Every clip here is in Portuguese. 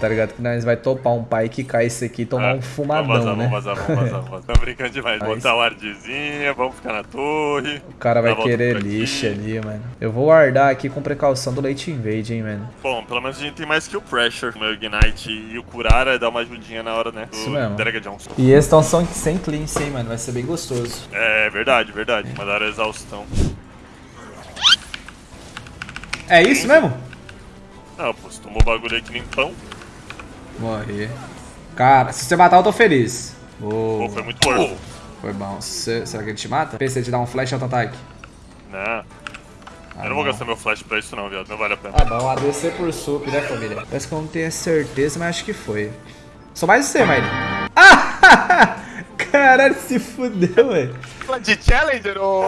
tá ligado? Que nós vai topar um pai que cai isso aqui e tomar Ah, um fumadão, vamos vazar, né? Vamos vazar, vamos vazar, vamos vazar. Tamo brincando demais. Aí Botar o ardzinha, vamos ficar na torre. O cara vai querer aqui. lixa ali, mano. Eu vou guardar aqui com precaução do Late Invade, hein, mano. Bom, pelo menos a gente tem mais que o Pressure. O meu Ignite e o Curara dá uma ajudinha na hora, né? Do Isso mesmo. Drega Johnson. E esses tão são sem cleanse, hein, mano. Vai ser bem gostoso. É verdade, verdade. Mandaram exaustão. É isso mesmo? Não, pô, você tomou bagulho aí que nem pão. Morri. Cara, se você matar, eu tô feliz. Pô, Oh, foi muito forte. foi bom. Se- será que ele te mata? Pensei de dar um flash auto-ataque. Não, Ah, eu não vou gastar meu flash pra isso não, viado. Não vale a pena. Ah, bom, ADC por sup, né, família? Parece que eu não tenho certeza, mas acho que foi. Sou mais você, Mike. Ah! Caralho, se fudeu, velho. De Challenger ou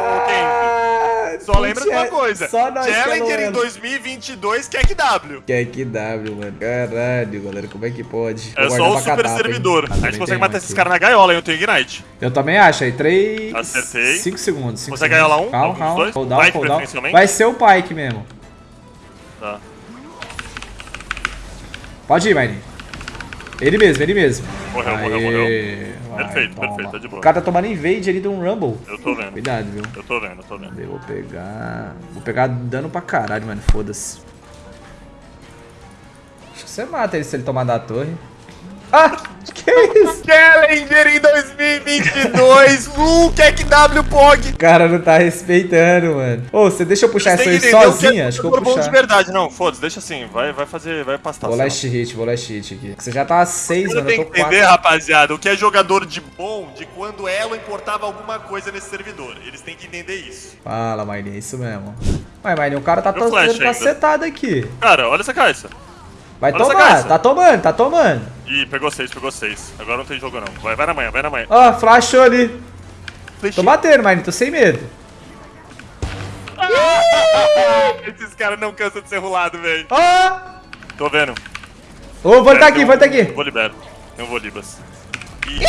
Só lembra de uma tinha- coisa. Só nós Challenger em 2022 quer que W. Que é que W, mano. Caralho, galera, como é que pode? É só o super catapa, servidor. Ah, a gente consegue matar um esses aqui. caras na gaiola, hein? Eu tenho Ignite. Eu também acho, aí 3. Acertei. 5 segundos. Cinco Consegue segundos. ganhar lá um? Calma, calma. dois? Down, Pike, down. preferencialmente? Vai ser o Pike mesmo. Tá. Pode ir, Mine. Ele mesmo, ele mesmo. Morreu, morreu, Aê, morreu. Vai, Perfeito, toma. perfeito, tá de boa. O cara tá tomando invade ali de um Rumble. Eu tô vendo. Cuidado, viu? Eu tô vendo, eu tô vendo. Eu vou pegar. Vou pegar dano pra caralho, mano. Foda-se. Acho que você mata ele se ele tomar da torre. Ah! Que isso? Challenger em 2022, Lu, quer que W POG. O cara não tá respeitando, mano. Ô, você deixa eu puxar essa aí sozinha? Acho que eu vou bom de puxar. verdade, não, foda-se, deixa assim, vai, vai fazer, vai pastar. Vou last hit, vou last hit aqui. Você já tá a 6, Você mano. tem Eu que tô 4. entender, rapaziada, o que é jogador de bom de quando Elo importava alguma coisa nesse servidor. Eles têm que entender isso. Fala, Maine, é isso mesmo. Mas, Maine, o cara tá sendo ainda. cacetado aqui. Cara, olha essa caixa. Vai Olha tomar, tá tomando, tá tomando. Ih, pegou seis, pegou seis. Agora não tem jogo não. Vai, vai na manhã, vai na manhã. Ó, flashou ali. Tô batendo, Maine, tô sem medo. Esses caras não cansam de ser rolado, velho. Ó! Tô vendo. Ô, vou tá É, aqui, vou um- tá aqui. Vou libero. Tem um Volibas. Ih,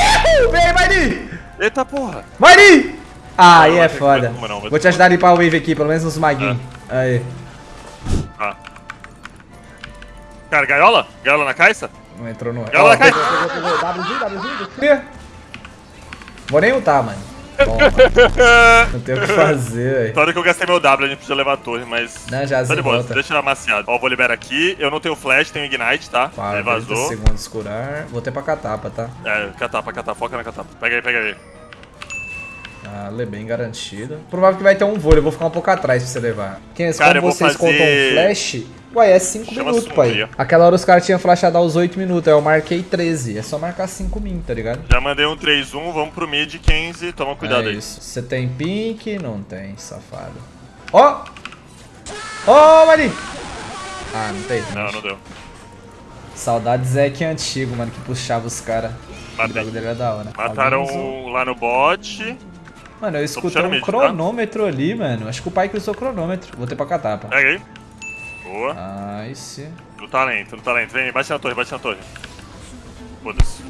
Uhul, Vem, Maine! Eita porra. Maine! Ah, aí é foda. não, Vou te ajudar a limpar o wave aqui, pelo menos nos maguinhos. Aí. Cara, gaiola? Gaiola na caixa? Não entrou no... Gaiola Ó, na caixa? Cria. Vou nem ultar, mano. Toma. Não tem o que fazer, velho. Na hora que eu gastei meu W, a gente podia levar a torre, mas. Não, já Tá de boa, volta. deixa amaciado. Ó, vou liberar aqui. Eu não tenho flash, tenho ignite, tá? Ele 30 vazou. segundos curar. Vou ter pra catapa, tá? É, catapa, catapa, foca na catapa. Pega aí, pega aí. Ah, lê bem garantido. Provável que vai ter um vôlei, eu vou ficar um pouco atrás pra você levar. Quem é Cara, eu como vocês fazer- contam um flash? Ué, é 5 Chama minutos, pai. Aquela hora os caras tinham flashado aos 8 minutos, aí eu marquei 13. É só marcar 5 min, tá ligado? Já mandei um 3-1, vamos pro mid 15, toma cuidado é aí. isso. Você tem pink? Não tem, safado. Ó! Ó, Mari! Ah, não tem. Não, não deu. Saudades Zeke antigo, mano, que puxava os caras. O dele era da hora. Mataram um lá no bot. Mano, eu escutei um mid, tá? cronômetro ali, mano. Acho que o pai que usou cronômetro. Vou ter pra catapa. Pega aí. Boa. Nice. No talento, no talento. Vem, bate na torre, bate na torre. Foda-se.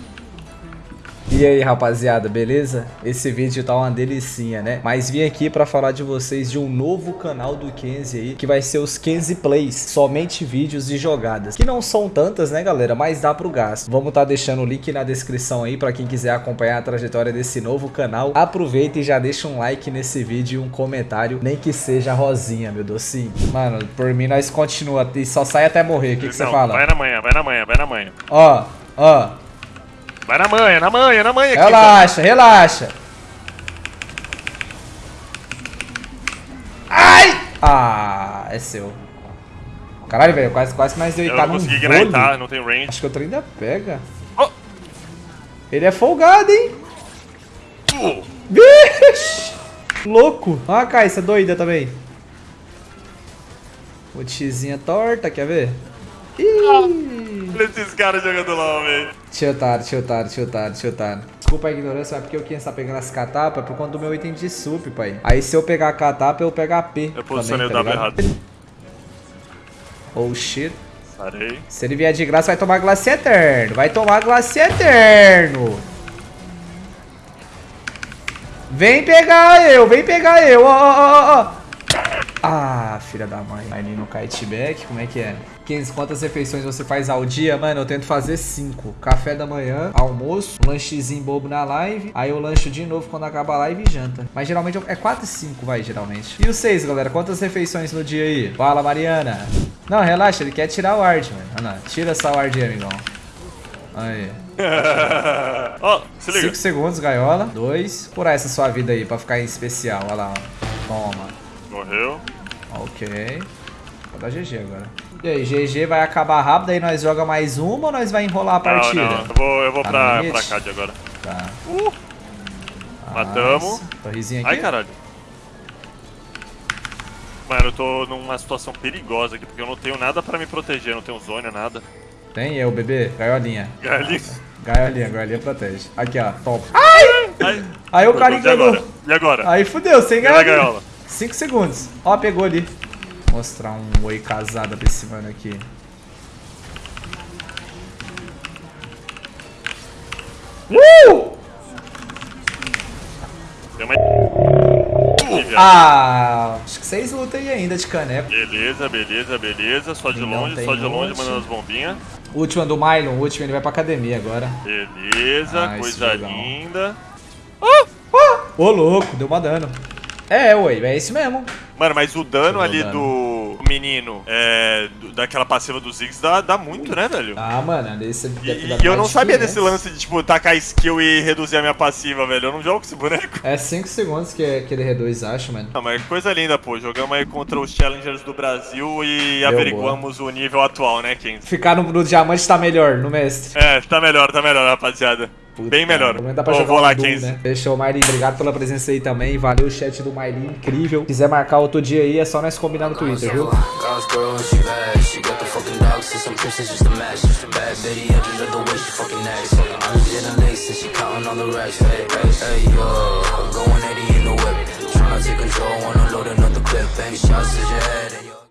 E aí, rapaziada, beleza? Esse vídeo tá uma delicinha, né? Mas vim aqui pra falar de vocês de um novo canal do Kenzie aí, que vai ser os Kenzie Plays, somente vídeos e jogadas. Que não são tantas, né, galera? Mas dá pro gasto. Vamos tá deixando o link na descrição aí pra quem quiser acompanhar a trajetória desse novo canal. Aproveita e já deixa um like nesse vídeo e um comentário, nem que seja rosinha, meu docinho. Mano, por mim nós continua e só sai até morrer. O que que você fala? Vai na manhã, vai na manhã, vai na manhã. Ó, ó. Vai na manhã, na manhã, na manhã aqui. Relaxa, relaxa. Ai! Ah, é seu. Caralho, velho, quase, quase nós deu Eu não num consegui ignitar, não tem range. Acho que outro ainda pega. Oh. Ele é folgado, hein? Uh! Louco. Olha a Caixa doida também. Ultizinha torta, quer ver? Ih! Esses caras jogando LOL, velho. Tiltado, tiltado, tiltado, tiltado. Desculpa a ignorância, mas porque eu quem está pegando as catapas é por conta do meu item de sup, pai. Aí se eu pegar a catapa, eu pego a P. Eu posicionei também, o W tá ligado? errado. Oh shit. Sarei. Se ele vier de graça, vai tomar glace eterno. Vai tomar glace eterno. Vem pegar eu, vem pegar eu. Ó, ó, ó, ó. Ah, filha da mãe. Aí no kite back, como é que é? 15, quantas refeições você faz ao dia? Mano, eu tento fazer 5. Café da manhã, almoço, lanchezinho bobo na live, aí eu lancho de novo quando acaba a live e janta. Mas geralmente é 4 e 5, vai, geralmente. E vocês, galera? Quantas refeições no dia aí? Fala, Mariana. Não, relaxa, ele quer tirar o ward, mano. Ah, não. Tira essa ward aí, amigão. Aí. Ó, oh, se liga. 5 segundos, gaiola. 2. Curar essa sua vida aí pra ficar em especial. Olha lá, ó. Toma. Morreu. Ok. Vou dar GG agora. E aí, GG vai acabar rápido, aí nós joga mais uma ou nós vai enrolar a partida? Não, não, eu vou, eu vou tá pra, pra CAD agora. Tá. Uh! Matamos. Torrezinha aqui. Ai, caralho. Mano, eu tô numa situação perigosa aqui, porque eu não tenho nada pra me proteger, não tenho zônia, nada. Tem eu, bebê? Gaiolinha. Gaiolinha. Gaiolinha, gaiolinha protege. Aqui, ó, top. Ai! Ai. Aí o cara enganou. E agora? Aí fudeu, sem gaiola. 5 segundos. Ó, pegou ali. Vou mostrar um oi casado pra esse mano aqui. Uh! Tem uma... Ah, acho que vocês lutam aí ainda de caneco. Beleza, beleza, beleza. Só de longe, só de longe, mandando as bombinhas. Última do Mylon, o último ele vai pra academia agora. Beleza, ah, coisa linda. Ah, ah, ô louco, deu uma dano. É, ué, é esse mesmo. Mano, mas o dano ali dano. do menino, é, daquela passiva dos Ziggs dá, dá muito, né, velho? Ah, mano, desse E, e eu não sabia desse lance de, tipo, tacar skill e reduzir a minha passiva, velho. Eu não jogo com esse boneco. É 5 segundos que, que ele reduz, acho, mano. Não, mas coisa linda, pô. Jogamos aí contra os challengers do Brasil e Deu averiguamos boa. o nível atual, né, Kenzie? Ficar no, no diamante tá melhor, no mestre. É, tá melhor, tá melhor, rapaziada. Puta, Bem melhor. Cara, dá pra jogar vou lá, Doom, Né? Fechou, Mailin. Obrigado pela presença aí também. Valeu o chat do Mailin, incrível. Se quiser marcar outro dia aí, é só nós combinar no Twitter, viu? Take control loading up the clip, bang shots to your head